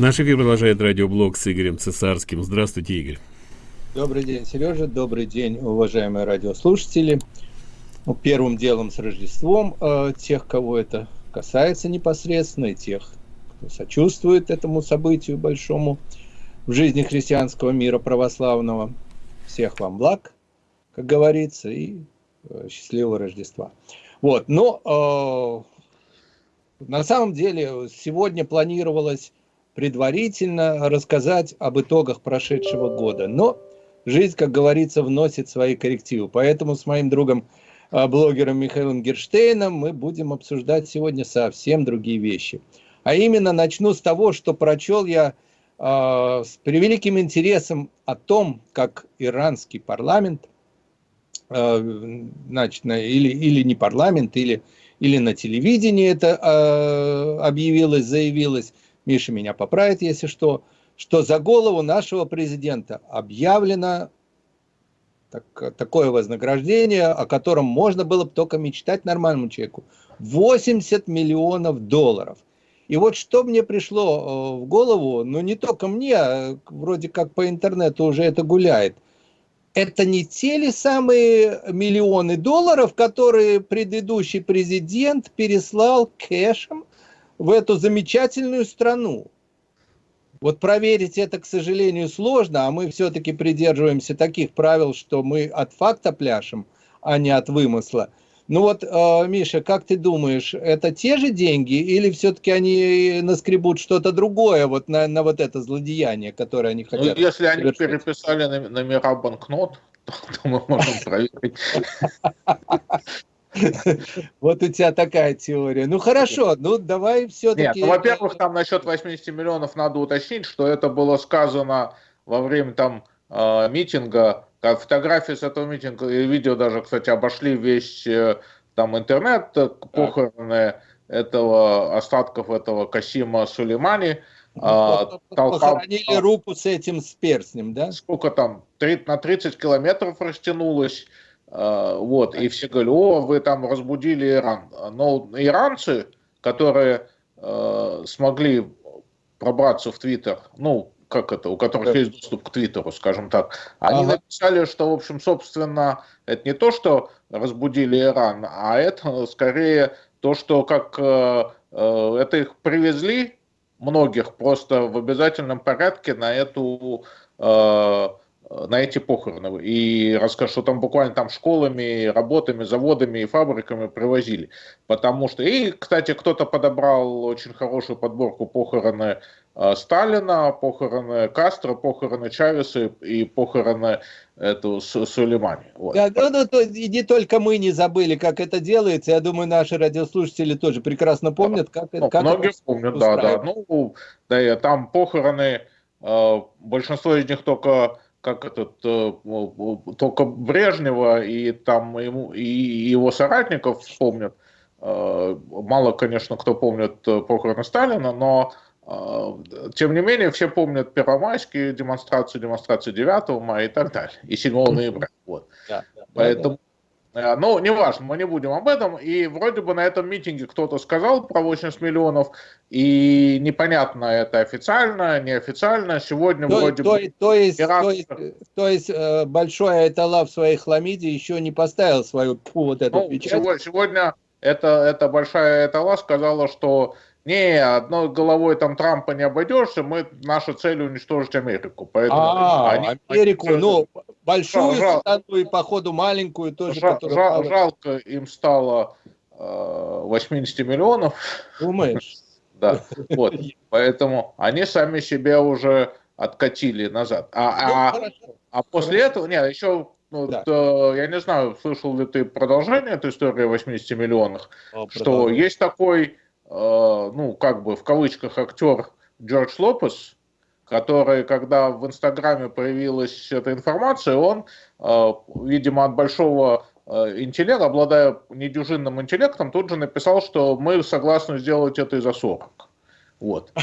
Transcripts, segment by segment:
Наш эфир продолжает радиоблог с Игорем Цесарским. Здравствуйте, Игорь. Добрый день, Сережа. Добрый день, уважаемые радиослушатели. Ну, первым делом с Рождеством э, тех, кого это касается непосредственно, и тех, кто сочувствует этому событию большому в жизни христианского мира православного. Всех вам благ, как говорится, и э, счастливого Рождества. Вот, но э, на самом деле сегодня планировалось предварительно рассказать об итогах прошедшего года, но жизнь, как говорится, вносит свои коррективы. Поэтому с моим другом э, блогером Михаилом Герштейном мы будем обсуждать сегодня совсем другие вещи. А именно начну с того, что прочел я э, с превеликим интересом о том, как иранский парламент Э, значит, на, или, или не парламент, или, или на телевидении это э, объявилось, заявилось, Миша меня поправит, если что, что за голову нашего президента объявлено так, такое вознаграждение, о котором можно было бы только мечтать нормальному человеку. 80 миллионов долларов. И вот что мне пришло э, в голову, ну не только мне, а вроде как по интернету уже это гуляет – это не те ли самые миллионы долларов, которые предыдущий президент переслал кэшем в эту замечательную страну? Вот проверить это, к сожалению, сложно, а мы все-таки придерживаемся таких правил, что мы от факта пляшем, а не от вымысла. Ну вот, э, Миша, как ты думаешь, это те же деньги или все-таки они наскребут что-то другое вот на, на вот это злодеяние, которое они ну, хотят? Ну, если они переписали номера банкнот, то, то мы можем проверить. Вот у тебя такая теория. Ну хорошо, ну давай все-таки... Нет, ну, во-первых, там насчет 80 миллионов надо уточнить, что это было сказано во время там э, митинга как фотографии с этого митинга и видео даже, кстати, обошли весь э, там интернет, э, похороны этого, остатков этого Касима Сулеймани. Ну, а, похоронили толпа, руку с этим с перстнем, да? Сколько там, 30, на 30 километров растянулось. А, вот, и все говорили, о, вы там разбудили Иран. Но иранцы, которые э, смогли пробраться в Твиттер, ну, как это, у которых да. есть доступ к Твиттеру, скажем так, они ага. написали, что, в общем, собственно, это не то, что разбудили Иран, а это скорее то, что как э, э, это их привезли многих просто в обязательном порядке на эту э, на эти похороны. И расскажу, что там буквально там школами, работами, заводами и фабриками привозили. Потому что, и, кстати, кто-то подобрал очень хорошую подборку похороны э, Сталина, похороны Кастро, похороны Чавеса и похороны эту Сулеймани. Вот. Да, ну, ну, то, и не только мы не забыли, как это делается. Я думаю, наши радиослушатели тоже прекрасно помнят, как, ну, как многие это помнят, да, да. Ну, да, там похороны, э, большинство из них только как этот, э, только Брежнева и там ему, и его соратников помнят. Э, мало, конечно, кто помнит э, похороны Сталина, но тем не менее все помнят первомайские демонстрации, демонстрации 9 мая и так далее, и 7 ноября. Вот. Да, да, Поэтому ну, неважно, мы не будем об этом. И вроде бы на этом митинге кто-то сказал про 80 миллионов, и непонятно, это официально, неофициально. Сегодня то, вроде то, бы... То есть, Ирак... то есть, то есть э, большой Айтала в своей хламиде еще не поставил свою вот эту ну, печать? Сегодня, сегодня это, это большая Айтала сказала, что не, одной головой там Трампа не обойдешься, мы, наша цель уничтожить Америку. Поэтому а, они, Америку, они, ну, большую жал, страну и, походу, маленькую тоже. Жал, жал, жалко им стало э, 80 миллионов. Думаешь? Да, вот. Поэтому они сами себя уже откатили назад. А, ну, а, а после этого, нет, еще ну, да. то, я не знаю, слышал ли ты продолжение этой истории о 80 миллионах, О, что есть такой Э, ну, как бы в кавычках актер Джордж Лопес, который, когда в Инстаграме появилась эта информация, он, э, видимо, от большого э, интеллекта, обладая недюжинным интеллектом, тут же написал, что мы согласны сделать это и за 40. Вот.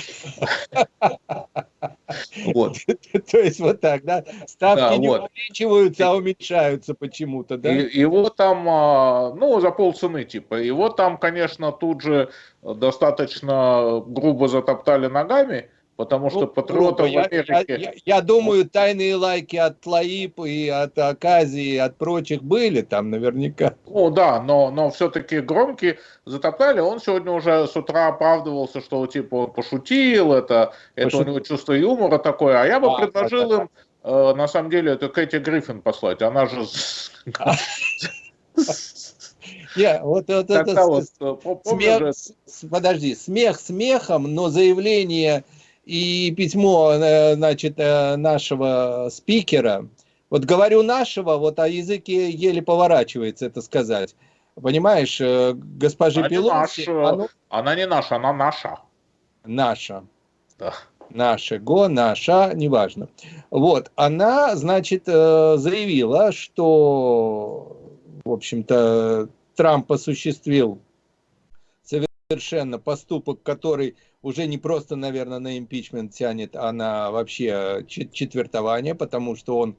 Вот. То есть вот так, да? Ставки не увеличиваются, а уменьшаются почему-то, да? Его там, а, ну, за полцены, типа. Его там, конечно, тут же достаточно грубо затоптали ногами, потому что Ну, патриоты в я, Америке... я- я- я думаю, тайные лайки от Лаип и от Аказии, и от прочих были там наверняка. Ну да, но, но все-таки громкие затоптали. Он сегодня уже с утра оправдывался, что типа он пошутил, это, это у Пошутил. него чувство юмора такое. А я бы А, предложил им, э, на самом деле, это Кэти Гриффин послать. Она же... Не, вот, вот это вот, э, смех, подожди, смех смехом, но заявление и письмо, э, значит, э, нашего спикера, вот говорю нашего, вот о языке еле поворачивается это сказать. Понимаешь, э, госпожи Она не Пелоси, наш, э, оно она не наша, она наша. наша. Да. Наше, го, наша, неважно. Вот, она, значит, заявила, что, в общем-то, Трамп осуществил совершенно поступок, который уже не просто, наверное, на импичмент тянет, а на вообще чет- четвертование, потому что он,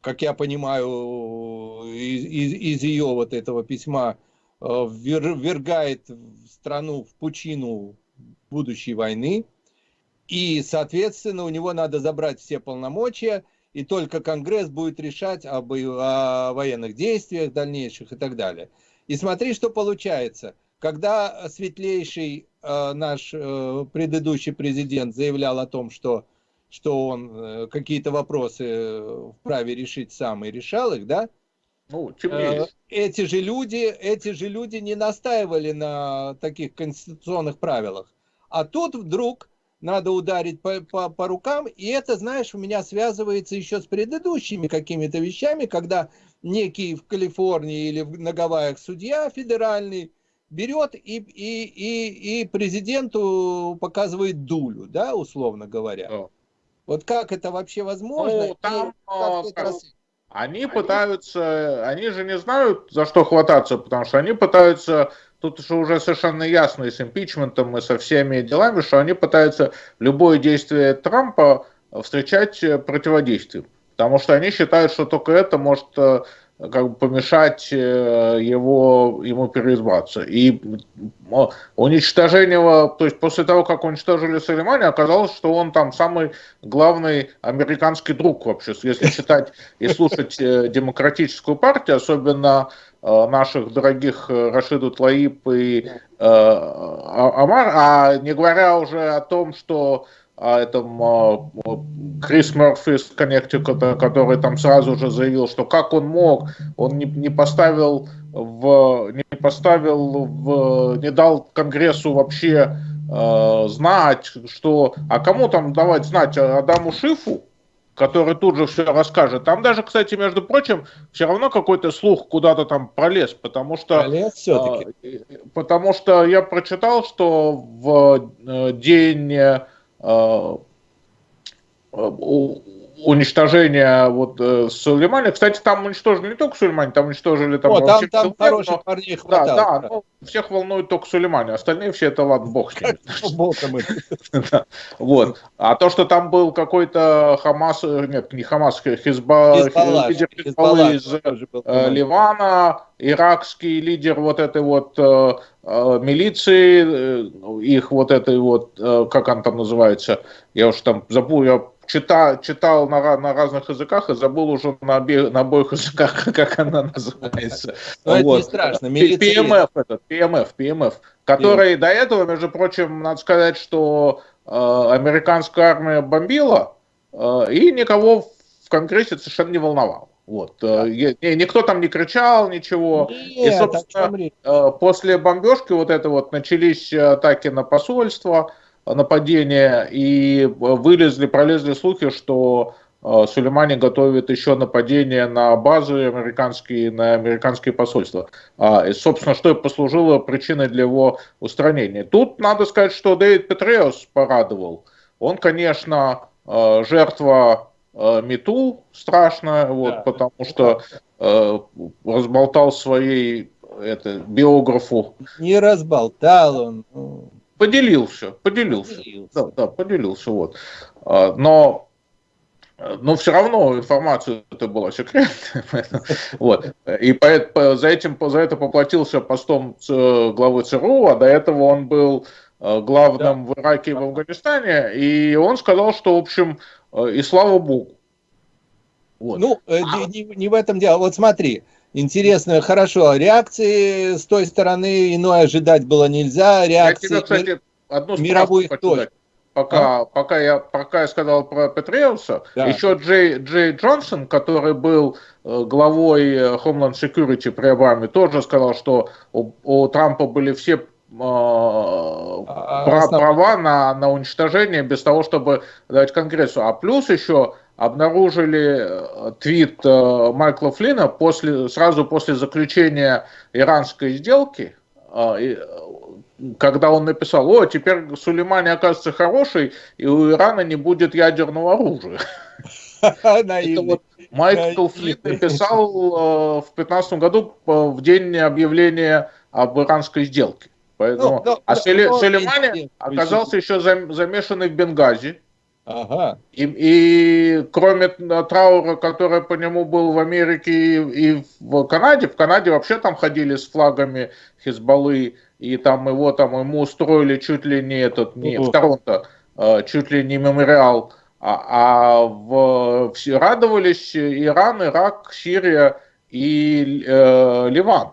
как я понимаю, из, из- из ее вот этого письма э, ввер- ввергает страну в пучину будущей войны, и, соответственно, у него надо забрать все полномочия, и только Конгресс будет решать об, о военных действиях дальнейших и так далее. И смотри, что получается. Когда светлейший э, наш э, предыдущий президент заявлял о том, что, что он э, какие-то вопросы э, вправе решить сам и решал их, да, Ну, Э, эти же люди, эти же люди не настаивали на таких конституционных правилах. А тут вдруг надо ударить по, по, по рукам, и это, знаешь, у меня связывается еще с предыдущими какими-то вещами, когда некий в Калифорнии или в- на Гавайях судья федеральный берет и, и, и, и президенту показывает дулю, да, условно говоря. Да. Вот как это вообще возможно? Ну, И там, как а, там- рас- Они пытаются, они же не знают, за что хвататься, потому что они пытаются, тут же уже совершенно ясно и с импичментом, и со всеми делами, что они пытаются любое действие Трампа встречать противодействием. Потому что они считают, что только это может э, как бы помешать э, его, ему переизбраться. И уничтожение, его- то есть после того, как уничтожили Сулеймани, оказалось, что он там самый главный американский друг вообще, если считать и слушать э, демократическую партию, особенно э, наших дорогих Рашиду Тлаип и А- Амар, а не говоря уже о том, что о этом э, Крис Мерфи из Коннектикута, который там сразу же заявил, что как он мог, он не, не поставил в, не поставил в, не дал Конгрессу вообще э, знать, что, а кому там давать знать, Адаму Шифу, который тут же все расскажет. Там даже, кстати, между прочим, все равно какой-то слух куда-то там пролез, потому что... Все-таки. а, Потому что я прочитал, что в э, день э, э, у- уничтожения вот э, Сулеймани, кстати, там уничтожили не только Сулеймани, там уничтожили там О, там, там хороших но- парней Да, хватало. да, ну, всех волнует только Сулеймани, остальные все это ладно, бог с ними. Да, Вот. А то, что там был какой-то Хамас, э, нет, не Хамас, Хизба, лидер Хизбалла Хизбаллы из э. Ливана, иракский лидер вот этой вот э, э, милиции, э, их вот этой вот, э, как она там называется, я уж там забыл, я читал, читал на, на разных языках и забыл уже на, обе- на обоих языках, как она называется. Но это не Вот. страшно. Милиция PMF этот, PMF, PMF, который до этого, между прочим, надо сказать, что э, американская армия бомбила э, и никого в Конгрессе совершенно не волновал. Вот. э, не- никто там не кричал, ничего. Нет, И, собственно? Э, После бомбежки вот это вот начались атаки на посольство, нападения, и э, вылезли, пролезли слухи, что э, Сулеймани готовит еще нападение на базы американские, на американские посольства. А, И, собственно, что и послужило причиной для его устранения. Тут надо сказать, что Дэвид Петреус порадовал. Он, конечно, э, жертва МИТУ страшная, вот, Да. потому что э, разболтал своей это, биографу. Не разболтал он. Поделился, поделился. поделился. Да, да, поделился, вот. А, Но, э, но все равно информация это была секретная. поэтому- Вот. И поэт- по- за, этим, за это поплатился постом главы ЦРУ, а до этого он был главным да. в Ираке и в Афганистане, и он сказал, что, в общем, и слава богу. Вот. Ну, а... не, не в этом дело. Вот смотри, интересно, хорошо, реакции с той стороны иной ожидать было нельзя. Реакции я тебе, кстати, одну мировых тоже. Пока, а? пока, я, пока я сказал про Петреуса, да. еще Джей, Джей Джонсон, который был э, главой э, Homeland Security при Обаме, тоже сказал, что у, у Трампа были все э, а, прав, права на, на уничтожение без того, чтобы дать Конгрессу. А плюс еще обнаружили э, твит э, Майкла Флина после, сразу после заключения иранской сделки, э, когда он написал, о, теперь Сулеймани окажется хороший, и у Ирана не будет ядерного оружия. Это вот Майкл Флин написал в 2015 году в день объявления об иранской сделке. Поэтому, ну, а Сулеймани оказался еще замешанный в Бенгази, Ага. И, и кроме траура, который по нему был в Америке и, и в Канаде, в Канаде вообще там ходили с флагами Хизбаллы, и там его там ему устроили чуть ли не этот, не в Торонто, а, чуть ли не мемориал, а, а в, все радовались Иран, Ирак, Сирия и э, Ливан.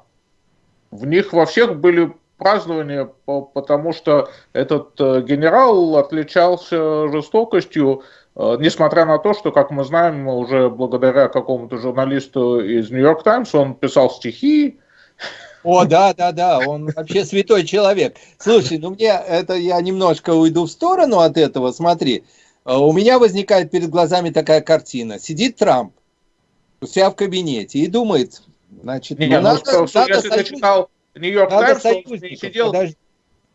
В них во всех были празднование, потому что этот э, генерал отличался жестокостью, э, несмотря на то, что, как мы знаем, уже благодаря какому-то журналисту из Нью-Йорк Таймс, он писал стихи. О, да, да, да, он вообще святой человек. Слушай, ну мне это я немножко уйду в сторону от этого. Смотри, э, у меня возникает перед глазами такая картина. Сидит Трамп у себя в кабинете и думает, значит, не, ну, ну надо, что, надо если ты читал Нью-Йорк Таймс, не сидел подожди.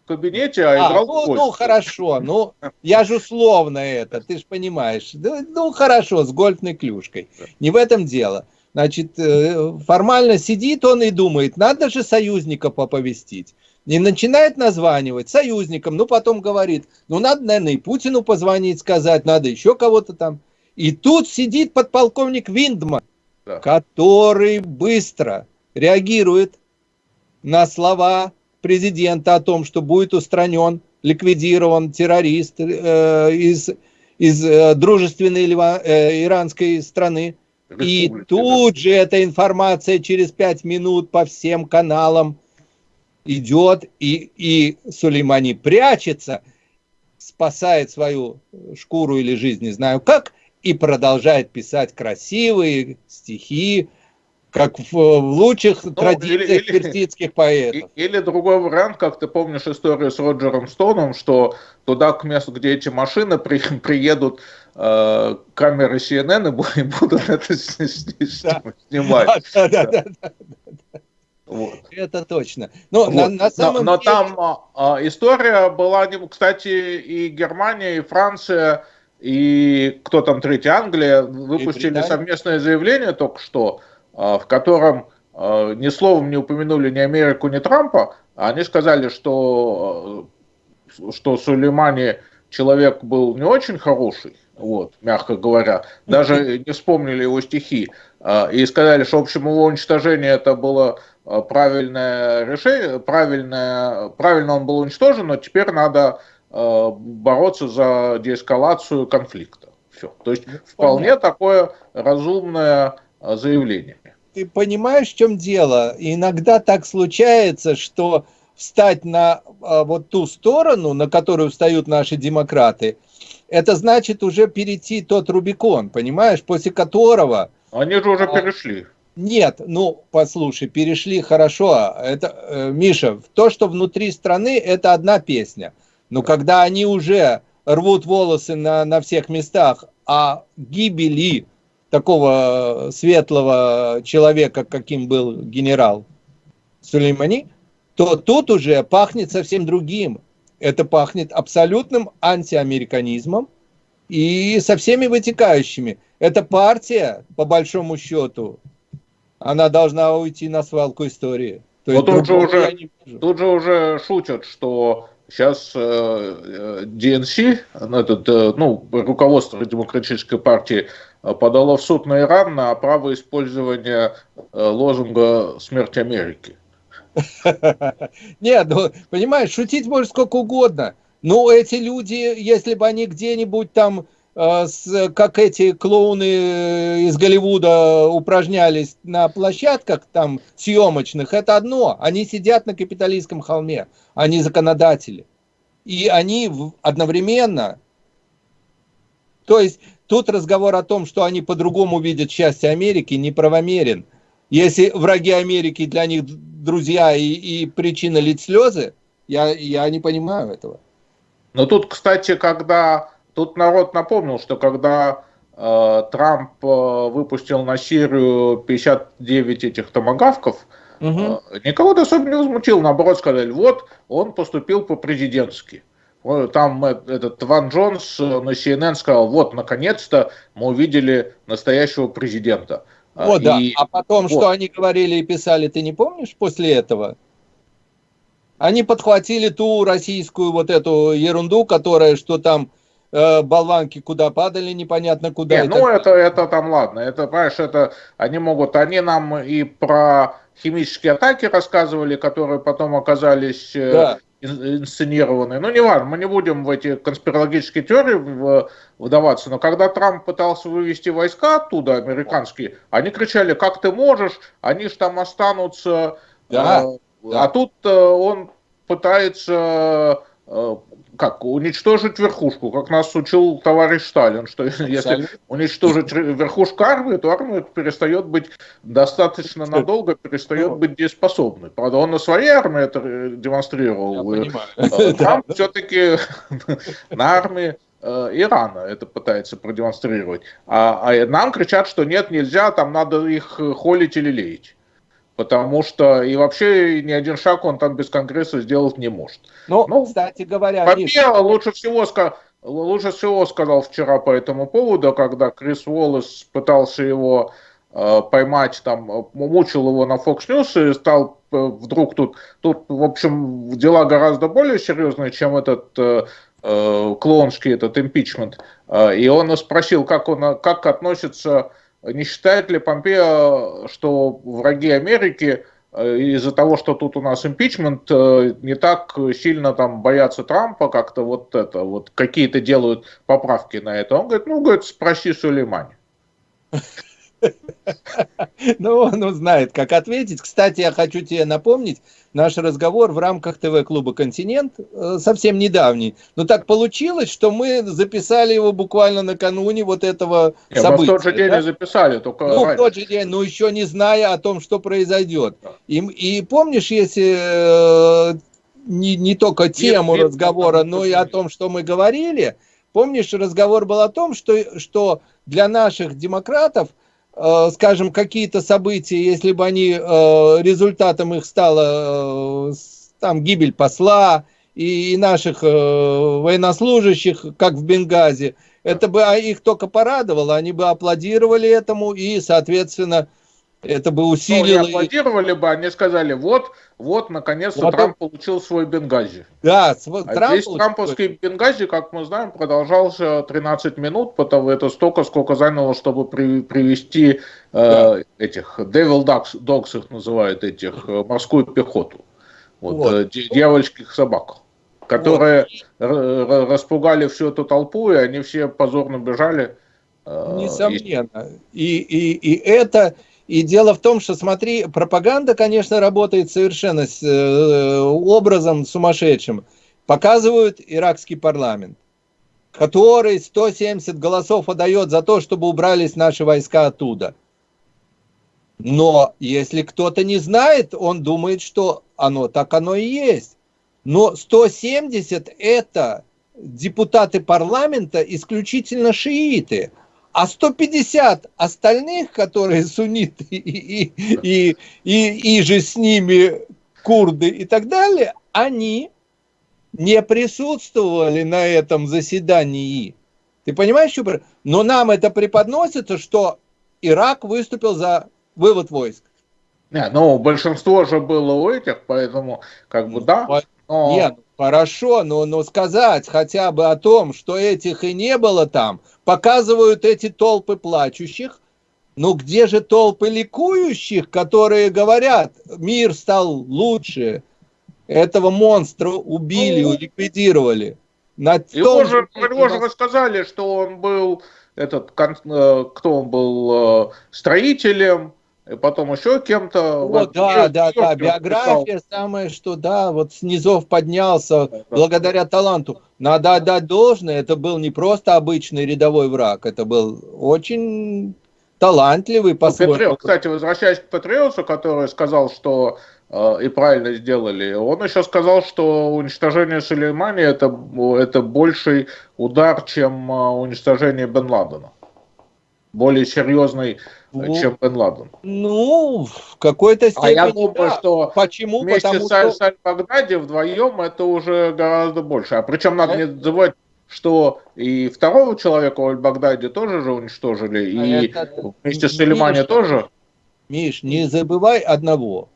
в кабинете, а, а играл ну, в ну, хорошо, ну, я же условно это, ты же понимаешь. Ну, хорошо, с гольфной клюшкой. Не в этом дело. Значит, э, формально сидит он и думает, надо же союзника поповестить. И начинает названивать союзникам, ну потом говорит, ну надо, наверное, и Путину позвонить, сказать, надо еще кого-то там. И тут сидит подполковник Виндман, да. который быстро реагирует, на слова президента о том, что будет устранен, ликвидирован террорист э, из, из э, дружественной Лива, э, иранской страны. И тут же эта информация через пять минут по всем каналам идет, и, и Сулеймани прячется, спасает свою шкуру или жизнь, не знаю как, и продолжает писать красивые стихи, как в, лучших ну, традициях или, персидских поэтов. Или другой вариант, как ты помнишь историю с Роджером Стоуном, что туда, к месту, где эти машины при, приедут э, камеры CNN и будут это снимать. Да, да, да, да, да. Вот. Это точно. Но, вот. на, на самом но, но деле... там а, а, история была, кстати, и Германия, и Франция, и кто там третий, Англия, выпустили совместное заявление только что, в котором а, ни словом не упомянули ни Америку, ни Трампа, они сказали, что, а, что Сулеймани человек был не очень хороший, вот, мягко говоря, даже не вспомнили его стихи, и сказали, что, в общем, его уничтожение это было правильное решение, правильное, правильно он был уничтожен, но теперь надо бороться за деэскалацию конфликта. Все. То есть вполне такое разумное заявление ты понимаешь, в чем дело? Иногда так случается, что встать на а, вот ту сторону, на которую встают наши демократы, это значит уже перейти тот Рубикон, понимаешь, после которого... Они же уже а, перешли. Нет, ну, послушай, перешли хорошо. Это, э, Миша, то, что внутри страны, это одна песня. Но когда они уже рвут волосы на, на всех местах, а гибели такого светлого человека, каким был генерал Сулеймани, то тут уже пахнет совсем другим. Это пахнет абсолютным антиамериканизмом и со всеми вытекающими. Эта партия, по большому счету, она должна уйти на свалку истории. То есть, тут, же уже, тут же уже шутят, что сейчас э, э, ну, этот, э, ну, руководство Демократической партии подало в суд на Иран на право использования э, лозунга «Смерть Америки». Нет, ну, понимаешь, шутить можно сколько угодно. Но эти люди, если бы они где-нибудь там, э, как эти клоуны из Голливуда упражнялись на площадках там съемочных, это одно. Они сидят на капиталистском холме, они законодатели. И они одновременно... То есть тут разговор о том, что они по-другому видят счастье Америки, неправомерен. Если враги Америки для них друзья и, и причина лить слезы, я, я не понимаю этого. Но тут, кстати, когда тут народ напомнил, что когда э, Трамп э, выпустил на Сирию 59 этих томогавков, угу. э, никого особо не возмутил. Наоборот, сказали, вот он поступил по-президентски. Там этот Ван Джонс на CNN сказал, вот, наконец-то мы увидели настоящего президента. О, и... да. А потом, вот. что они говорили и писали, ты не помнишь после этого? Они подхватили ту российскую вот эту ерунду, которая, что там э, болванки куда падали, непонятно куда. Не, ну это, это там ладно, это, понимаешь, это они могут, они нам и про химические атаки рассказывали, которые потом оказались э, да. Инсценированы. Ну, не важно, мы не будем в эти конспирологические теории вдаваться, но когда Трамп пытался вывести войска оттуда, американские, они кричали, как ты можешь, они же там останутся... Да. Э, да. А тут э, он пытается э, как уничтожить верхушку, как нас учил товарищ Сталин, что если уничтожить верхушку армии, то армия перестает быть достаточно надолго, перестает быть дееспособной. Правда, он на своей армии это демонстрировал. Э, Трамп все-таки на армии Ирана это пытается продемонстрировать. А, а нам кричат, что нет, нельзя, там надо их холить или леять потому что и вообще ни один шаг он там без Конгресса сделать не может. Ну, ну кстати говоря, Помпео лучше всего, лучше всего сказал вчера по этому поводу, когда Крис Уоллес пытался его э, поймать, там, мучил его на Fox News и стал э, вдруг тут, тут, в общем, дела гораздо более серьезные, чем этот э, э, клоунский этот импичмент. Э, и он спросил, как он, как относится не считает ли Помпео, что враги Америки э, из-за того, что тут у нас импичмент, э, не так сильно там боятся Трампа, как-то вот это, вот какие-то делают поправки на это. Он говорит, ну, говорит, спроси Сулеймани. Ну, он знает, как ответить. Кстати, я хочу тебе напомнить, наш разговор в рамках ТВ-клуба «Континент» э, совсем недавний. Но так получилось, что мы записали его буквально накануне вот этого Нет, события. В тот же день да? записали, только Ну, раньше. в тот же день, но еще не зная о том, что произойдет. И, и помнишь, если э, не, не только тему нет, разговора, нет, но и о том, что мы говорили, помнишь, разговор был о том, что, что для наших демократов – скажем, какие-то события, если бы они, э, результатом их стала э, там гибель посла и наших военнослужащих, как в Бенгази, это бы а, их только порадовало, они бы аплодировали этому и, соответственно, это бы усилило... Ну, аплодировали бы, они сказали, вот, вот, наконец-то вот Трамп он... получил свой Бенгази. Да, свой... а Трамп получил... трамповский Бенгази, как мы знаем, продолжался 13 минут, потому это столько, сколько заняло, чтобы при, привести э, да. этих, Devil Dogs, Dogs их называют, этих, э, морскую пехоту. Вот, вот. Э, дьявольских собак которые вот. распугали всю эту толпу, и они все позорно бежали. Э, Несомненно. И, и, и это и дело в том, что, смотри, пропаганда, конечно, работает совершенно с, э, образом сумасшедшим. Показывают иракский парламент, который 170 голосов отдает за то, чтобы убрались наши войска оттуда. Но если кто-то не знает, он думает, что оно так оно и есть. Но 170 это депутаты парламента исключительно шииты а 150 остальных, которые сунниты и, и, и, и, и же с ними курды и так далее, они не присутствовали на этом заседании. Ты понимаешь, что? Но нам это преподносится, что Ирак выступил за вывод войск. Не, ну, большинство же было у этих, поэтому, как бы, да. Но... Нет, хорошо, но, но сказать хотя бы о том, что этих и не было там, показывают эти толпы плачущих, Ну где же толпы ликующих, которые говорят, мир стал лучше, этого монстра убили, Ну, ликвидировали. На Его том же, его же нас- рассказали, что он был этот, э, кто он был, э, строителем, потом еще кем-то. О, Вот, да, да, да, биография самое, что да, вот с низов поднялся Да. благодаря таланту. Надо отдать должное, это был не просто обычный рядовой враг, это был очень талантливый Ну, по-своему. Петреус, кстати, возвращаясь к Петреусу, который сказал, что э, и правильно сделали, он еще сказал, что уничтожение Сулеймани это, это больший удар, чем э, уничтожение Бен Ладена. Более серьезный, Ну, чем Бен Ладен. Ну, в какой-то степени. А я думаю, да. что Почему? вместе Потому с Аль- что... с Аль-Багдади вдвоем это уже гораздо больше. А причем надо не забывать, что и второго человека в Аль-Багдади тоже же уничтожили, А и это- вместе с Сулеймани тоже. Миш, не забывай одного.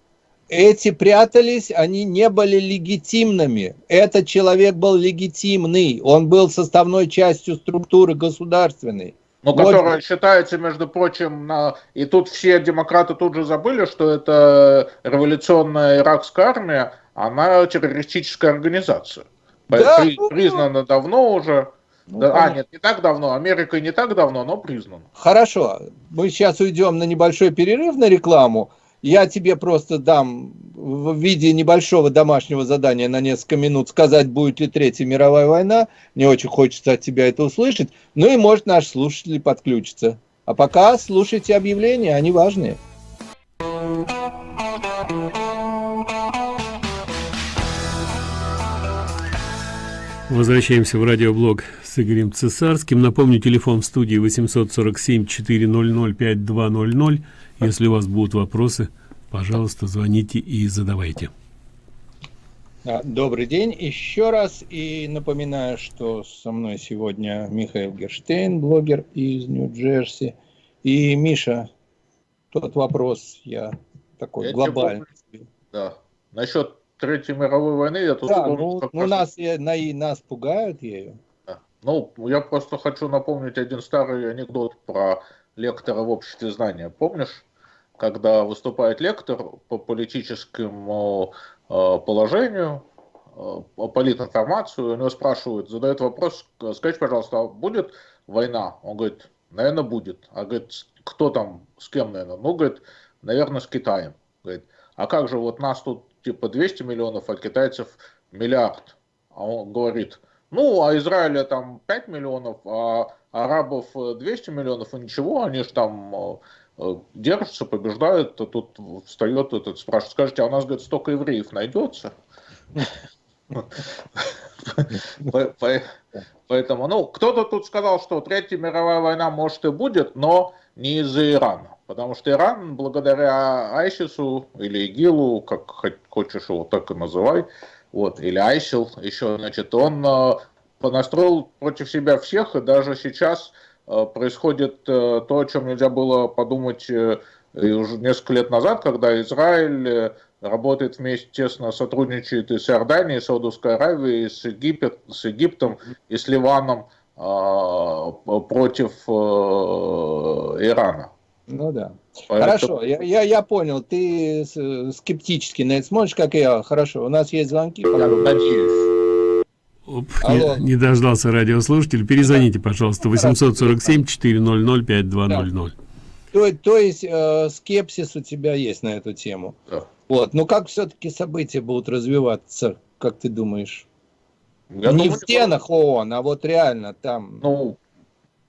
Эти прятались, они не были легитимными. Этот человек был легитимный. Он был составной частью структуры государственной. Но Вот. которая считается, между прочим, на... и тут все демократы тут же забыли, что это революционная иракская армия, она террористическая организация. Да, При- ну, признана давно уже. Ну, Да, а, нет, не так давно. Америка не так давно, но признана. Хорошо, мы сейчас уйдем на небольшой перерыв на рекламу. Я тебе просто дам в виде небольшого домашнего задания на несколько минут сказать, будет ли Третья мировая война. Мне очень хочется от тебя это услышать. Ну и может наши слушатели подключатся. А пока слушайте объявления, они важные. Возвращаемся в радиоблог с Игорем Цесарским. Напомню, телефон в студии 847-400-5200. Если у вас будут вопросы, пожалуйста, звоните и задавайте. А, Добрый день еще раз. И напоминаю, что со мной сегодня Михаил Герштейн, блогер из Нью-Джерси. И Миша, тот вопрос я такой Я тебе глобальный. Да. Насчет Третьей мировой войны я тут Да, ну, ну раз- нас, э, на, и нас пугают ею. Ну, я просто хочу напомнить один старый анекдот про лектора в обществе знания. Помнишь, когда выступает лектор по политическому э, положению, э, по политинформацию, у него спрашивают, задают вопрос, скажите, пожалуйста, а будет война? Он говорит, наверное, будет. А говорит, «С- кто там, с кем, наверное? Ну, говорит, наверное, с Китаем. Говорит, а как же вот нас тут типа 200 миллионов, а китайцев миллиард? А он говорит, ну, а Израиля там 5 миллионов, а арабов э, 200 миллионов, и ничего, они же там э, э, держатся, побеждают, а тут встает этот, спрашивает, скажите, а у нас, говорит, столько евреев найдется? По- по- Поэтому, ну, кто-то тут сказал, что Третья мировая война может и будет, но не из-за Ирана. Потому что Иран, благодаря Айсису или ИГИЛу, как хочешь его так и называй, вот, или Айсил еще, значит, он э, понастроил против себя всех, и даже сейчас э, происходит э, то, о чем нельзя было подумать э, и уже несколько лет назад, когда Израиль работает вместе, тесно сотрудничает и с Иорданией, и с Саудовской Аравией, и с, Египет, с Египтом, и с Ливаном э, против э, Ирана. Ну да. Поэтому- Хорошо, я, я, я понял. Ты с- скептически на это смотришь, как и я. Хорошо, у нас есть звонки. Я надеюсь. Оп, Алло. не, не дождался радиослушатель. Перезвоните, пожалуйста, 847-400-5200. То, то есть э, скепсис у тебя есть на эту тему. Да. Вот. Но как все-таки события будут развиваться, как ты думаешь? Я не думаю, в стенах ООН, а вот реально там. Ну,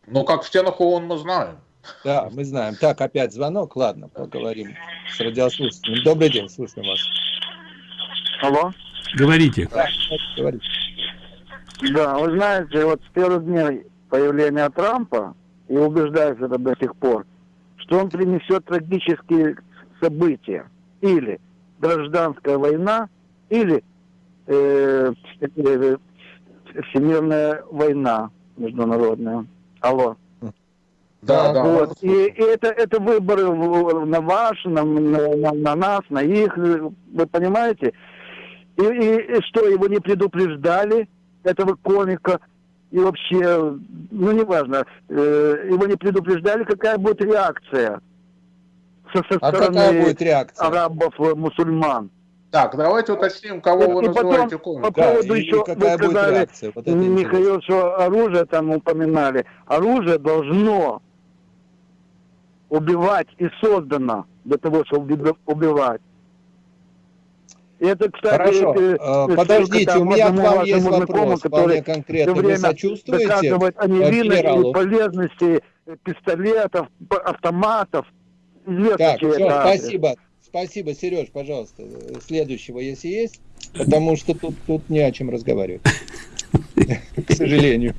ну, как в стенах ООН мы знаем. Да, мы знаем. Так, опять звонок. Ладно, поговорим с радиослушателем. Добрый день, слушаем вас. Алло. Говорите. Да, говорите. Да, вы знаете, вот с первых дней появления Трампа, и убеждаюсь это до сих пор, что он принесет трагические события. Или гражданская война, или э, э, всемирная война международная. Алло. Да, да. Вот. И, и это, это выборы в- на ваш, на, на, на- на нас, на их, вы понимаете? И, и- и что, его не предупреждали, этого комика, и вообще, ну неважно, э, его не предупреждали, какая будет реакция со, со А стороны какая будет реакция? арабов, э, мусульман. Так, давайте уточним, кого вы И потом называете по комиком. Да, поводу и еще, какая вы будет сказали, реакция? Вот это интересно. Михаил, что оружие там упоминали. Оружие должно убивать и создано для того, чтобы уби- убивать. Это, кстати, Хорошо, э, э, ссылка подождите, у меня к вам есть вопрос, вполне конкретно. Вы сочувствуете доказывает о э, невинности генералу? и полезности э, пистолетов, автоматов. Известно, Так, все, это спасибо. Спасибо, Сереж, пожалуйста. э, Следующего, если есть, потому что тут, тут не о чем разговаривать. К сожалению.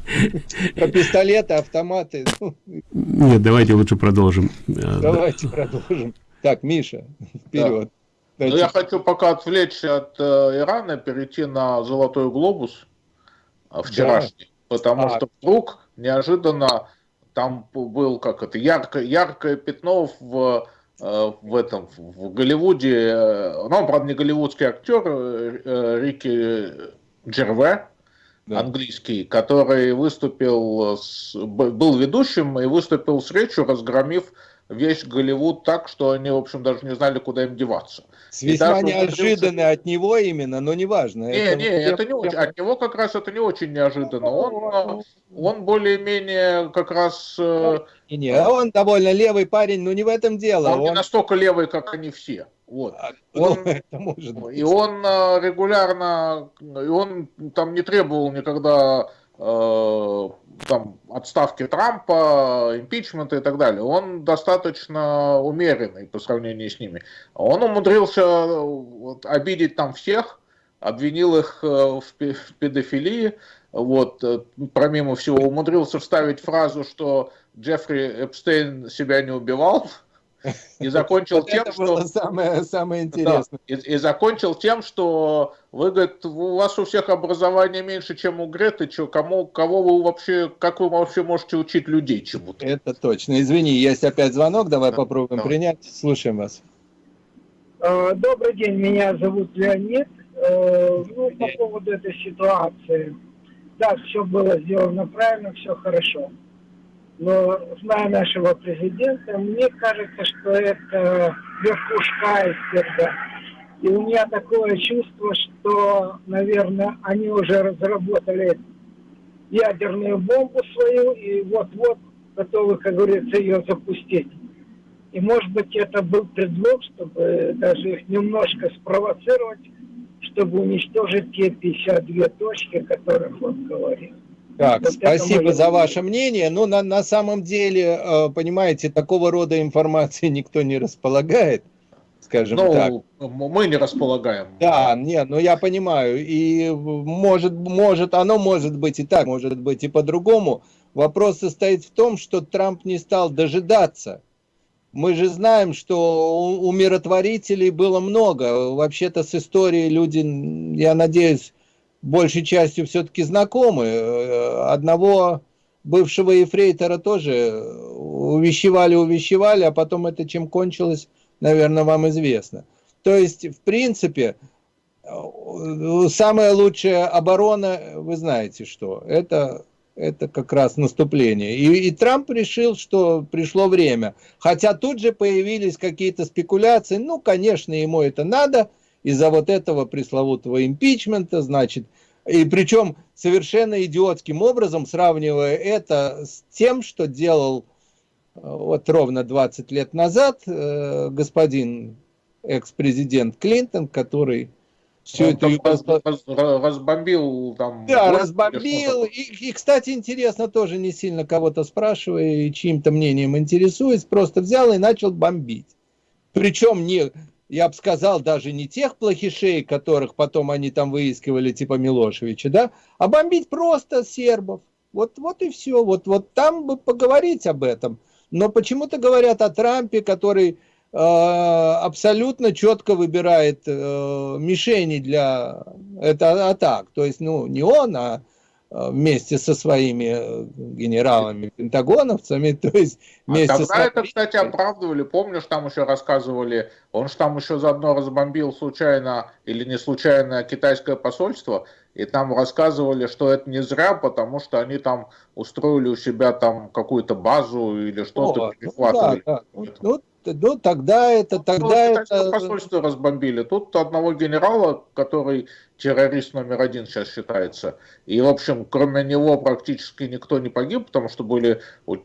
Про пистолеты, автоматы. ну, Нет, давайте лучше продолжим. Э, Давайте продолжим. Так, Миша, вперед. Ну, я хочу пока отвлечься от э, Ирана, перейти на Золотой глобус э, вчерашний, потому Так. что вдруг неожиданно там был как это яркое, яркое пятно в э, в этом в Голливуде, э, ну, правда, не голливудский актер, Рики Джерве, Да. английский, который выступил, с, был ведущим и выступил с речью, разгромив весь Голливуд так, что они, в общем, даже не знали, куда им деваться. Весьма И даже неожиданно от него именно, но неважно. Не, не, это не очень. От него как раз это не очень неожиданно. Он, э, он более-менее как раз э, Не, не, а он довольно левый парень, но не в этом дело. он не Он, настолько левый, как они все. Вот. А, ну, он- это может быть. И он э, регулярно, и он там не требовал никогда там отставки Трампа, импичмента и так далее. Он достаточно умеренный по сравнению с ними. Он умудрился э, вот, обидеть там всех, обвинил их э, в пе- в педофилии, вот, э, помимо всего, умудрился вставить фразу, что Джеффри Эпстейн себя не убивал, и закончил Вот тем, это что... было самое, самое Да, интересное. и, и закончил тем, что вы, говорит, у вас у всех образование меньше, чем у Греты, чё, кому, кого вы вообще, как вы вообще можете учить людей чему-то? Это точно. Извини, есть опять звонок, давай Да, попробуем давай. принять. Слушаем вас. Э, Добрый день, меня зовут Леонид. Э, Ну, по поводу этой ситуации. Да, все было сделано правильно, все хорошо. Но, зная нашего президента, мне кажется, что это верхушка айсберга. И у меня такое чувство, что, наверное, они уже разработали ядерную бомбу свою и вот-вот готовы, как говорится, ее запустить. И, может быть, это был предлог, чтобы даже их немножко спровоцировать, чтобы уничтожить те 52 точки, о которых он говорил. Так, Вот спасибо за ваше мнение. Ну, на, на самом деле, э, понимаете, такого рода информации никто не располагает, скажем так. Ну, м- мы не располагаем. Да, нет, ну я понимаю. И может, может, оно может быть и так, может быть и по-другому. Вопрос состоит в том, что Трамп не стал дожидаться. Мы же знаем, что у, у миротворителей было много. Вообще-то с историей люди, я надеюсь, большей частью все-таки знакомы. Э, Одного бывшего ефрейтора тоже увещевали, увещевали, а потом это чем кончилось, наверное, вам известно. То есть, в принципе, э, самая лучшая оборона, вы знаете что, это, это как раз наступление. И, и Трамп решил, что пришло время. Хотя тут же появились какие-то спекуляции, ну, конечно, ему это надо, из-за вот этого пресловутого импичмента, значит, и причем совершенно идиотским образом, сравнивая это с тем, что делал э, вот ровно 20 лет назад э, господин экс-президент Клинтон, который всю Он Югослав- раз- раз- разбомбил там... да, разбомбил. И, и, кстати, интересно, тоже не сильно кого-то спрашивая и чьим-то мнением интересуясь, просто взял и начал бомбить. Причем не, я бы сказал, даже не тех плохишей, которых потом они там выискивали, типа Милошевича, да, а бомбить просто сербов. Вот, вот и все. Вот, вот там бы поговорить об этом. Но почему-то говорят о Трампе, который э, абсолютно четко выбирает э, мишени для это атак. То есть, ну, не он, а вместе со своими э, генералами, пентагоновцами, то есть а вместе а тогда с... это, кстати, оправдывали, помнишь, там еще рассказывали, он же там еще заодно разбомбил случайно или не случайно китайское посольство, и там рассказывали, что это не зря, потому что они там устроили у себя там какую-то базу или что-то перехватывали. Ну, да, да. Ну, ну, тогда это, тогда ну, это... посольство разбомбили. Тут одного генерала, который террорист номер один сейчас считается. И, в общем, кроме него практически никто не погиб, потому что были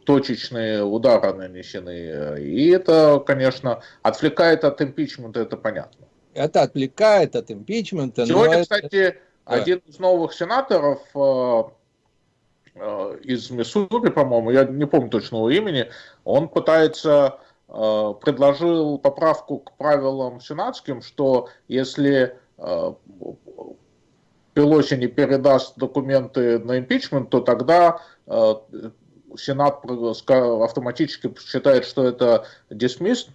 точечные удары нанесены. И это, конечно, отвлекает от импичмента, это понятно. Это отвлекает от импичмента. Сегодня, это... кстати, да. один из новых сенаторов э, э, из Миссури, по-моему, я не помню точного имени, он пытается предложил поправку к правилам сенатским, что если э, Пелоси не передаст документы на импичмент, то тогда э, Сенат автоматически считает, что это dismissed,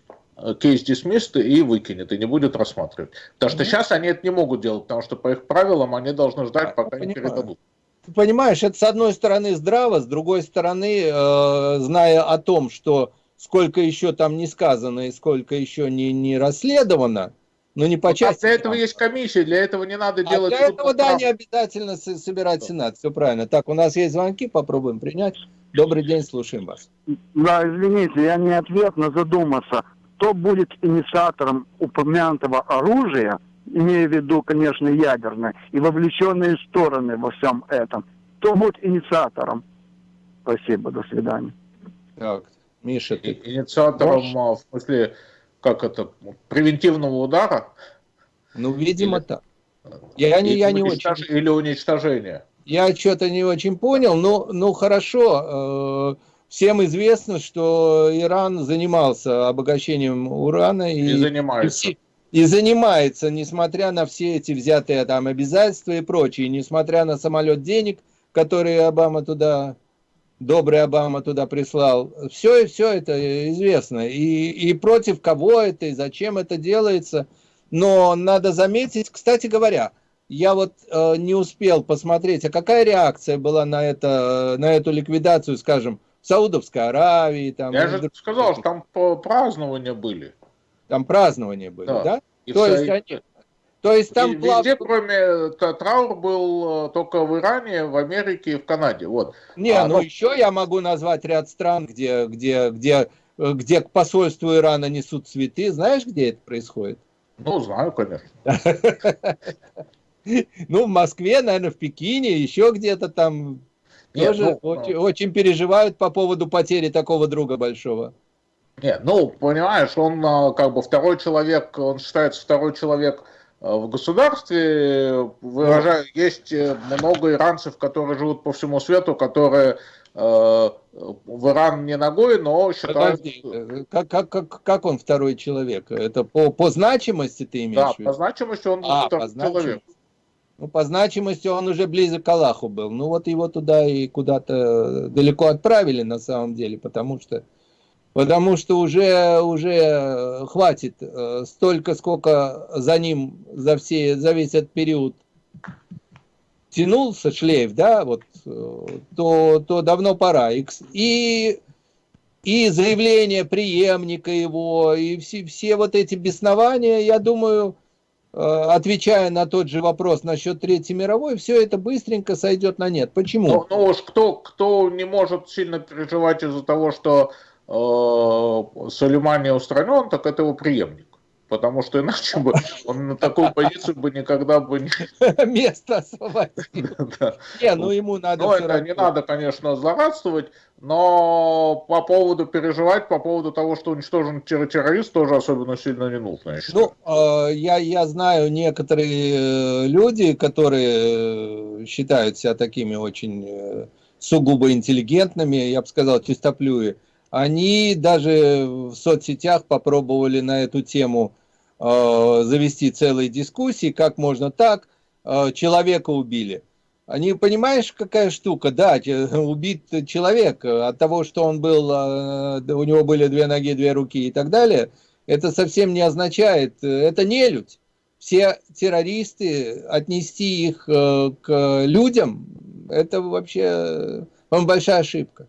кейс dismissed и выкинет, и не будет рассматривать. Потому что mm-hmm. сейчас они это не могут делать, потому что по их правилам они должны ждать, пока не передадут. Понимаешь, это с одной стороны здраво, с другой стороны, э, зная о том, что сколько еще там не сказано и сколько еще не, не расследовано, но не по части. А для этого есть комиссия, для этого не надо а делать... для этого, да, не обязательно собирать Сенат, все правильно. Так, у нас есть звонки, попробуем принять. Добрый день, слушаем вас. Да, извините, я не ответ, но задуматься. Кто будет инициатором упомянутого оружия, имея в виду, конечно, ядерное, и вовлеченные стороны во всем этом? Кто будет инициатором? Спасибо, до свидания. Так, Миша, ты... Инициатором, можешь? А, в смысле, как это, превентивного удара? Ну, видимо, или, так. Я не, я не уничтож... очень... Или уничтожение. Я что-то не очень понял, но ну хорошо. Э, всем известно, что Иран занимался обогащением урана. И, и занимается. И, и занимается, несмотря на все эти взятые там обязательства и прочее, несмотря на самолет денег, который Обама туда добрый Обама туда прислал. Все и все это известно. И, и против кого это, и зачем это делается. Но надо заметить, кстати говоря, я вот э, не успел посмотреть, а какая реакция была на, это, на эту ликвидацию, скажем, в Саудовской Аравии. Там, я же сказал, что там празднования были. Там празднования были, да? да? И То есть они, то есть там и плав... Везде, кроме э, траур был э, только в Иране, в Америке и в Канаде. Вот. Не, а, ну но... еще я могу назвать ряд стран, где, где, где, э, где к посольству Ирана несут цветы. Знаешь, где это происходит? Ну, знаю, конечно. Ну, в Москве, наверное, в Пекине, еще где-то там тоже ну, очень, ну. очень переживают по поводу потери такого друга большого. Нет, ну, понимаешь, он как бы второй человек, он считается второй человек в государстве выражаю, есть э, много иранцев, которые живут по всему свету, которые э, в Иран не ногой, но считают... Подожди, как, как, как, как он второй человек? Это по, по значимости ты имеешь да, в виду? по значимости он а, второй человек. Ну, по значимости он уже близок к Аллаху был. Ну, вот его туда и куда-то далеко отправили на самом деле, потому что потому что уже, уже хватит э, столько, сколько за ним, за, все, за весь этот период тянулся шлейф, да, вот, э, то, то давно пора. И, и, заявление преемника его, и все, все вот эти беснования, я думаю, э, отвечая на тот же вопрос насчет Третьей мировой, все это быстренько сойдет на нет. Почему? Ну, ну уж кто, кто не может сильно переживать из-за того, что Э, Сулеймани устранен, так это его преемник. Потому что иначе бы он на такую позицию бы никогда бы не... Место освободил. Не, ну ему надо... Ну, это не надо, конечно, злорадствовать, но по поводу переживать, по поводу того, что уничтожен террорист, тоже особенно сильно не нужно, Ну, э, я, я знаю некоторые э, люди, которые считают себя такими очень сугубо интеллигентными, я бы сказал, чистоплюи, они даже в соцсетях попробовали на эту тему э, завести целые дискуссии, как можно так, э, человека убили. Они, понимаешь, какая штука, да, убит человек от того, что он был, э, у него были две ноги, две руки и так далее, это совсем не означает, это не людь. Все террористы, отнести их э, к людям, это вообще, по-моему, большая ошибка.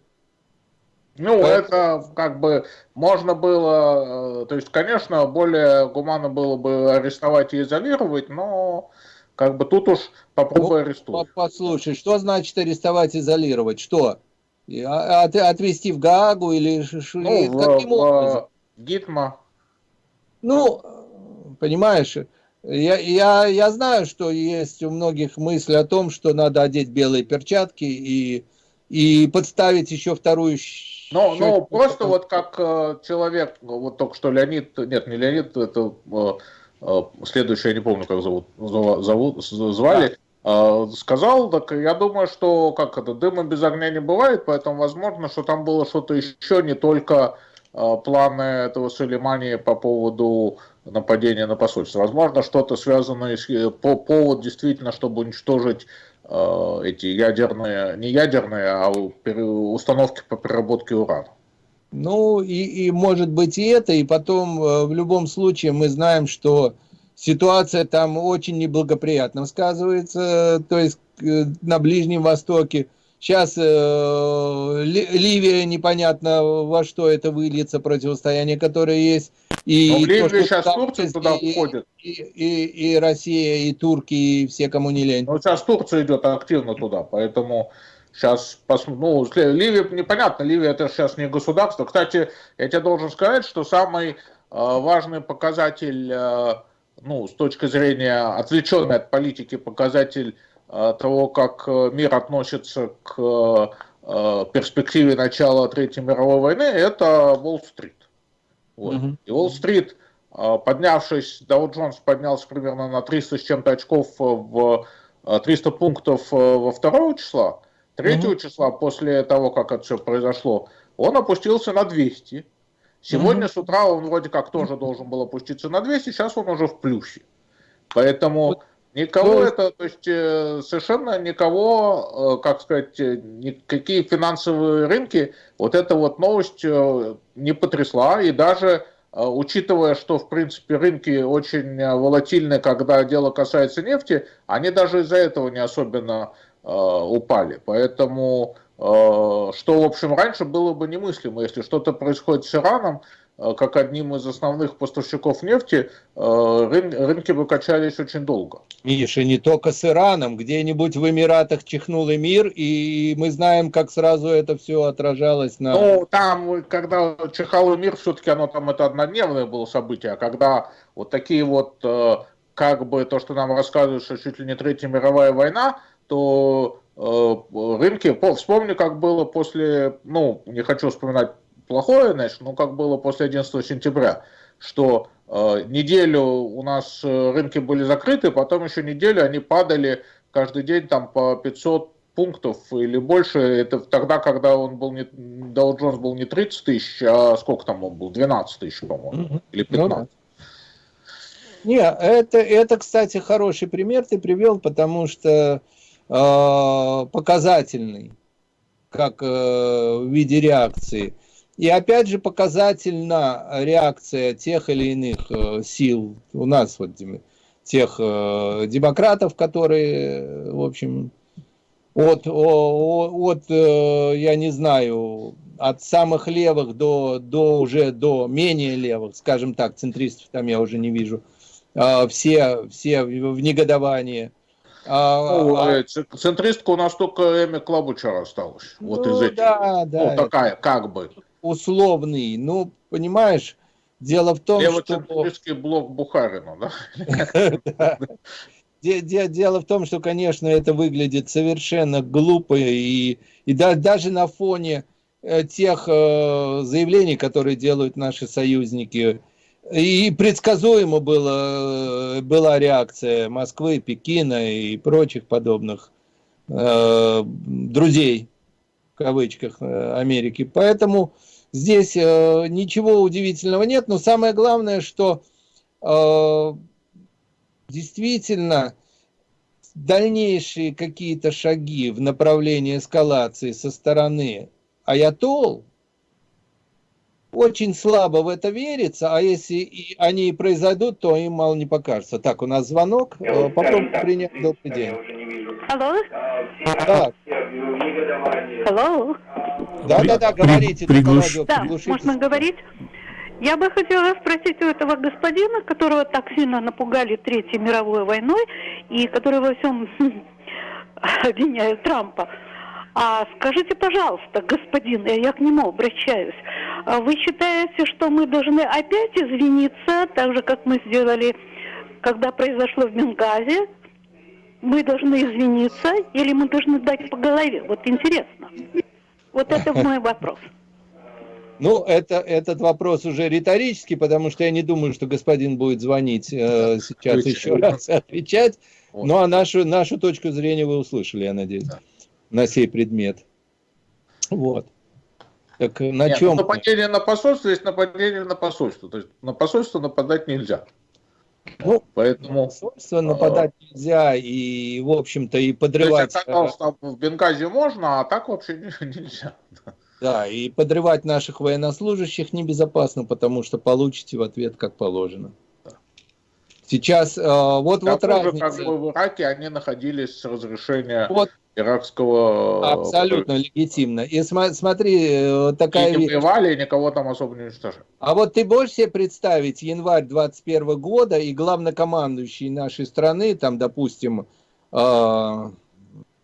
Ну, Поэтому... это как бы можно было, э, то есть, конечно, более гуманно было бы арестовать и изолировать, но как бы тут уж попробуй арестовать. Послушай, что значит арестовать, изолировать? Что? А, от, отвезти в Гаагу или ну, каким в, образом? В Гитма. Ну, понимаешь, я, я, я знаю, что есть у многих мысль о том, что надо одеть белые перчатки и, и подставить еще вторую ну, ну просто вот как э, человек, вот только что Леонид, нет, не Леонид, это э, э, следующий, я не помню, как зовут, зовут звали, да. э, сказал, так я думаю, что как это, дыма без огня не бывает, поэтому возможно, что там было что-то еще, не только э, планы этого Сулеймани по поводу нападения на посольство. Возможно, что-то связанное с э, по повод действительно, чтобы уничтожить эти ядерные, не ядерные, а установки по переработке урана. Ну, и, и может быть и это, и потом э, в любом случае мы знаем, что ситуация там очень неблагоприятно сказывается, то есть э, на Ближнем Востоке Сейчас э, Ливия непонятно во что это выльется, противостояние, которое есть. И Но в Ливии то, сейчас Турция туда и, входит. И, и, и Россия, и турки, и все, кому не лень. Ну, сейчас Турция идет активно туда, поэтому сейчас, ну, Ливия, непонятно, Ливия это сейчас не государство. Кстати, я тебе должен сказать, что самый э, важный показатель, э, ну, с точки зрения отвлеченной от политики показатель того, как э, мир относится к э, перспективе начала Третьей мировой войны, это Уолл-стрит. Вот. Mm-hmm. И Уолл-стрит, поднявшись, Доу Джонс поднялся примерно на 300 с чем-то очков в 300 пунктов во второго числа, третьего mm-hmm. числа, после того, как это все произошло, он опустился на 200. Сегодня mm-hmm. с утра он вроде как тоже должен был опуститься на 200, сейчас он уже в плюсе. Поэтому Никого ну, это, то есть э, совершенно никого, э, как сказать, э, никакие финансовые рынки, вот эта вот новость не потрясла, и даже учитывая, что, в принципе, рынки очень волатильны, когда дело касается нефти, они даже из-за этого не особенно упали. Поэтому, что, в общем, раньше было бы немыслимо, если что-то происходит с Ираном, как одним из основных поставщиков нефти, рынки бы качались очень долго. Миша, не только с Ираном, где-нибудь в Эмиратах чихнул мир, и мы знаем, как сразу это все отражалось на... Ну, там, когда чихал мир, все-таки оно там, это однодневное было событие, а когда вот такие вот, э, как бы то, что нам рассказывают, что чуть ли не Третья мировая война, то э, рынки, вспомни, как было после, ну, не хочу вспоминать плохое, значит, но как было после 11 сентября, что Э, неделю у нас э, рынки были закрыты, потом еще неделю они падали каждый день там по 500 пунктов или больше. Это тогда, когда он был не, Dow Jones был не 30 тысяч, а сколько там он был? 12 тысяч, по-моему, или 15. Ну, Не, это, это, кстати, хороший пример ты привел, потому что э, показательный, как э, в виде реакции. И опять же показательна реакция тех или иных э, сил у нас, вот тех э, демократов, которые, в общем, от, от, э, я не знаю, от самых левых до, до уже до менее левых, скажем так, центристов там я уже не вижу, все, все в негодовании. А, ну, а... Центристка у нас только Эми Клабучара осталась. Ну, вот из этих. Да, да. Ну, такая, как бы условный. Ну, понимаешь, дело в том, что... блок Бухарина, да? Дело в том, что, конечно, это выглядит совершенно глупо, и, и да, даже на фоне э, тех э, заявлений, которые делают наши союзники, и предсказуемо было, была реакция Москвы, Пекина и прочих подобных э, друзей, в кавычках, э, Америки. Поэтому Здесь э, ничего удивительного нет, но самое главное, что э, действительно дальнейшие какие-то шаги в направлении эскалации со стороны Аятол очень слабо в это верится, а если и они и произойдут, то им мало не покажется. Так, у нас звонок. Попробуем принять. Добрый день. Алло? Да, Алло? да, да, да, говорите. только приглуш- радио Да, можно говорить? Я бы хотела спросить у этого господина, которого так сильно напугали Третьей мировой войной и который во всем обвиняет Трампа. А скажите, пожалуйста, господин, я к нему обращаюсь, а вы считаете, что мы должны опять извиниться, так же, как мы сделали, когда произошло в Бенгазе? Мы должны извиниться или мы должны дать по голове? Вот интересно. Вот это мой вопрос. Ну, это, этот вопрос уже риторический, потому что я не думаю, что господин будет звонить э, сейчас еще раз и отвечать. Вот. Ну, а нашу, нашу точку зрения вы услышали, я надеюсь, на сей предмет. Вот. Так э, на Нет, чем? ну, нападение на посольство есть нападение на посольство. То есть на посольство нападать нельзя. Ну, Поэтому... Посольство нападать нельзя, и, в общем-то, и То есть, подрывать, оказалось, там в Бенгазе можно, а так вообще не- нельзя. да, и подрывать наших военнослужащих небезопасно, потому что получите в ответ как положено. Сейчас, э, вот, вот К тому же, разница. как бы в Ираке они находились с разрешения Вот иракского... абсолютно легитимно. И смотри, такая И не воевали, и никого там особо не уничтожали. А вот ты можешь себе представить январь 21 года и главнокомандующий нашей страны, там, допустим, э,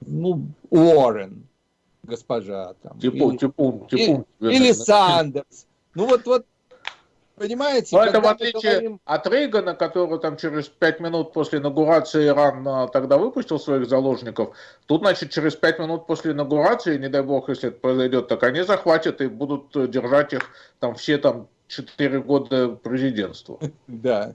ну, Уоррен, госпожа, там, Типун, или, типун, типун. или Сандерс. Ну вот, вот, понимаете, Но это в отличие говорим- от Рейгана, который там через пять минут после инаугурации Иран а, тогда выпустил своих заложников, тут, значит, через пять минут после инаугурации, не дай бог, если это произойдет, так они захватят и будут э, держать их там все там четыре года президентства. Да.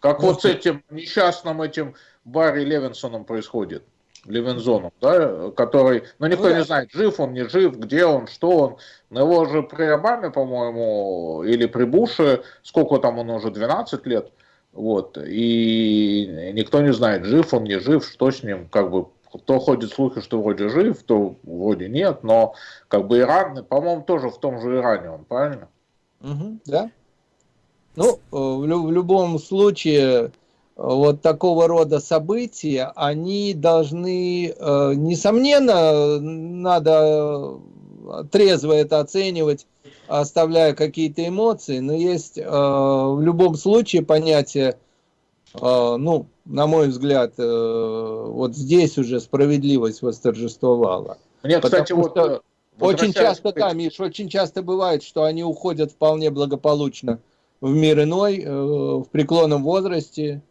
Как Ну, вот с этим несчастным этим Барри Левинсоном происходит. Левинзоном, да, который, ну никто Ну да. не знает, жив он, не жив, где он, что он. Но его же при Обаме, по-моему, или при Буше, сколько там он уже, 12 лет, вот, и никто не знает, жив он, не жив, что с ним, как бы, то ходит слухи, что вроде жив, то вроде нет, но как бы Иран, по-моему, тоже в том же Иране он, правильно? Мгм, да. Ну, э, в, лю- в любом случае, вот такого рода события, они должны, э, несомненно, надо э, трезво это оценивать, оставляя какие-то эмоции, но есть э, в любом случае понятие, ну, на мой взгляд, вот здесь уже справедливость восторжествовала. Мне, Потому кстати, вот... Очень часто, да, Миш, очень часто бывает, что они уходят вполне благополучно в мир иной, в преклонном возрасте.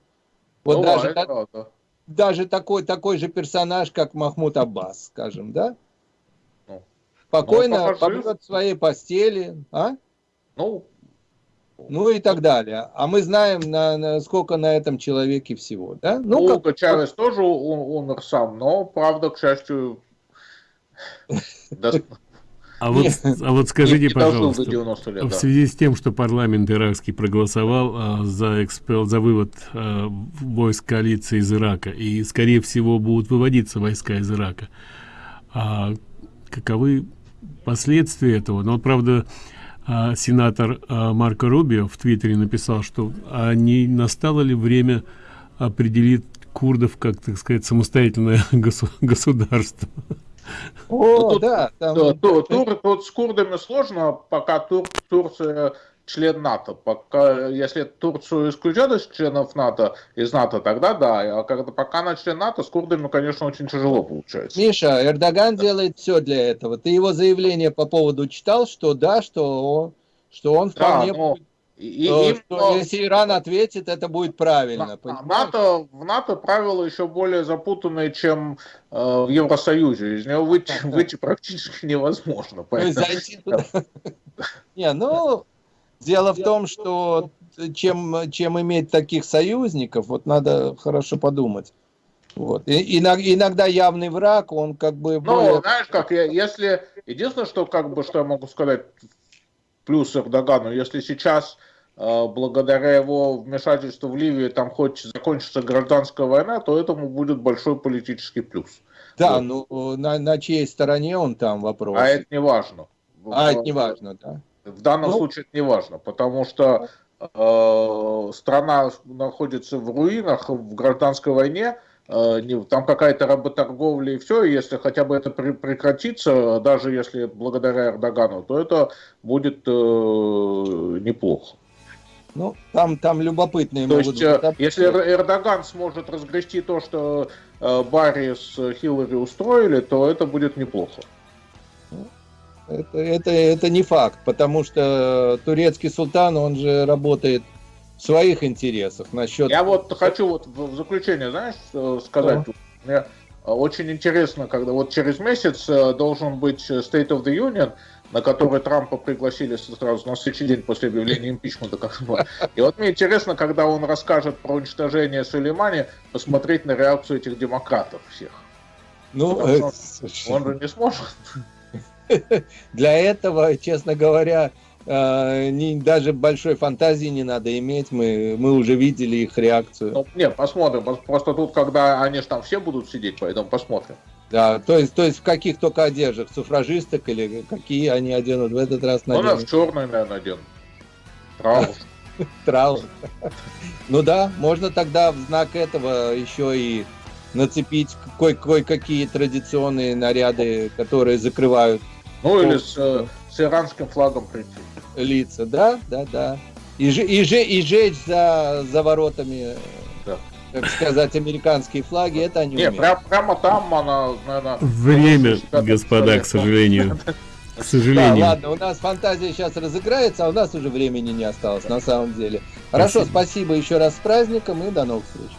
Вот Ну, даже, это та- правда. даже такой, такой же персонаж, как Махмуд Аббас, скажем, да? Ну, Спокойно ну, побьет в своей постели, а? Ну, ну и так далее. А мы знаем, на, на сколько на этом человеке всего, да? Ну, Ну, Уго Чавес тоже умер сам, но, правда, к счастью, А вот, а вот скажите, не пожалуйста, 90 лет. в да. связи с тем, что парламент иракский проголосовал а, за экспел, за вывод а, войск коалиции из Ирака, и, скорее всего, будут выводиться войска из Ирака, а каковы последствия этого? Ну, вот, правда, а, сенатор а, Марко Рубио в Твиттере написал, что а не настало ли время определить курдов как, так сказать, самостоятельное госу- государство? О, Ну, тут- да, там, Да, то- тур- тут с курдами сложно, пока Тур- Турция член НАТО. Пока, если Турцию исключат из членов НАТО, из НАТО, тогда да. А когда, пока она член НАТО, с курдами, конечно, очень тяжело получается. Миша, Эрдоган делает все для этого. Ты его заявление по поводу читал, что да, что он, что он Да, вполне но будет, и- э, им, что но- если Иран ответит, это будет правильно. На-? НАТО, в НАТО правила еще более запутанные, чем э, в Евросоюзе. Из него выйти, выйти практически невозможно. То зайти туда. Не, ну, дело в том, что чем, чем иметь таких союзников, вот надо хорошо подумать. Вот. И- иног- иногда явный враг, он как бы Ну, более... знаешь, как я, если единственное, что как бы что я могу сказать плюс Эрдогану, если сейчас э, благодаря его вмешательству в Ливию там хоть закончится гражданская война, то этому будет большой политический плюс. Да, вот. ну, на, на чьей стороне он там вопрос. А это не важно. А, это не важно, да. В данном Ну. случае это не важно, потому что э, страна находится в руинах в гражданской войне, не, там какая-то работорговля и все, если хотя бы это прекратится, даже если благодаря Эрдогану, то это будет э, неплохо. Ну, там, там любопытные То есть, быть, если Эрдоган сможет разгрести то, что э, Барри с Хиллари устроили, то это будет неплохо. Это, это, это не факт, потому что турецкий султан, он же работает своих интересах. Насчет... Я вот хочу вот в заключение, знаешь, э, сказать. Что? Мне очень интересно, когда вот через месяц э, должен быть State of the Union, на который Трампа пригласили сразу на следующий день после объявления импичмента. Как бы. И вот мне интересно, когда он расскажет про уничтожение Сулеймани, посмотреть на реакцию этих демократов всех. Ну, это... он же не сможет. Для этого, честно говоря, э, не, даже большой фантазии не надо иметь, мы, мы уже видели их реакцию. Ну, не, посмотрим. Просто тут, когда они же там все будут сидеть, поэтому посмотрим. Да, то есть, то есть в каких только одеждах, суфражисток или какие они оденут в этот раз наденут? Ну, в черный, наверное, наденут. Траур. Траур. Ну да, можно тогда в знак этого еще и нацепить кое-какие традиционные наряды, которые закрывают ну или с, э, с иранским флагом прийти. Лица, да, да, да. И, и, и жечь за, за воротами, да. так сказать, американские флаги, это они Не, прям, прямо там она, наверное... Время, господа, к сожалению. К сожалению. Да, ладно, у нас фантазия сейчас разыграется, а у нас уже времени не осталось, на самом деле. Хорошо, спасибо, спасибо еще раз с праздником и до новых встреч.